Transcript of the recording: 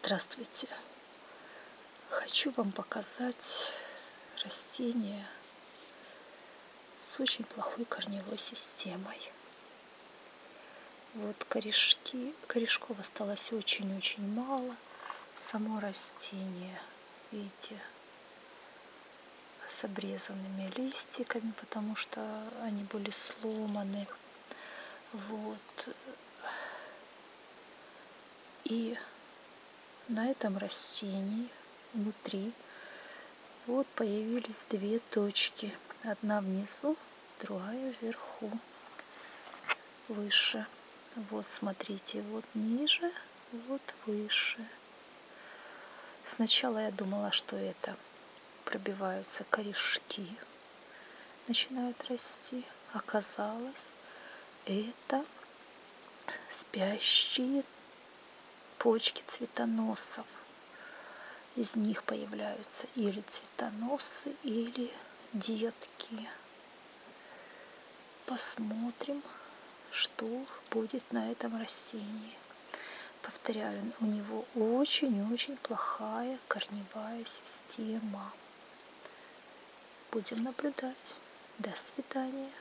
Здравствуйте! Хочу вам показать растение с очень плохой корневой системой. Вот корешки, корешков осталось очень-очень мало. Само растение, видите, с обрезанными листиками, потому что они были сломаны. Вот. И на этом растении внутри вот появились две точки. Одна внизу, другая вверху, выше. Вот смотрите, вот ниже, вот выше. Сначала я думала, что это пробиваются корешки, начинают расти. Оказалось, это спящие почки цветоносов. Из них появляются или цветоносы, или детки. Посмотрим, что будет на этом растении. Повторяю, у него очень-очень плохая корневая система. Будем наблюдать. До свидания.